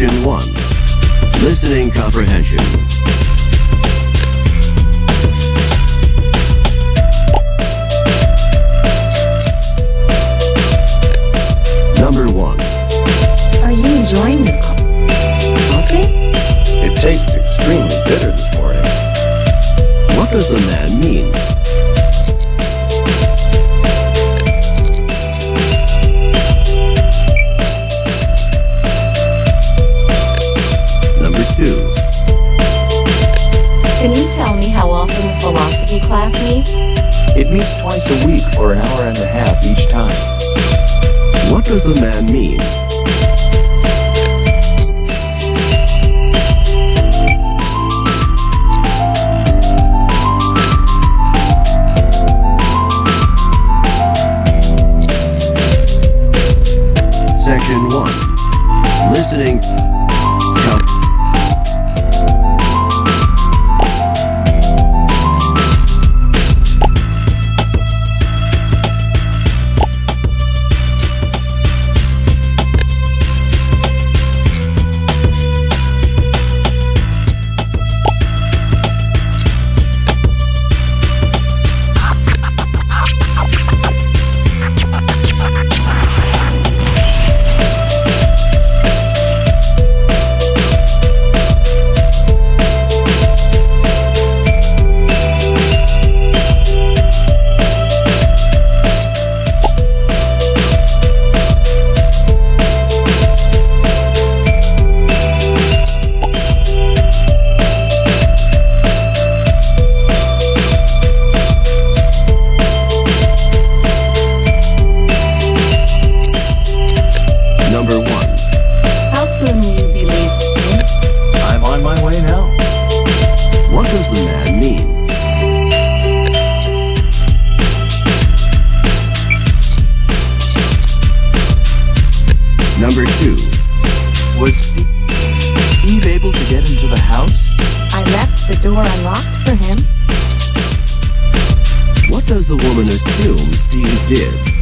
Section 1. Listening Comprehension. It meets twice a week for an hour and a half each time. What does the man mean? Does the man mean? Number 2. Was Steve able to get into the house? I left the door unlocked for him. What does the woman assume Steve did?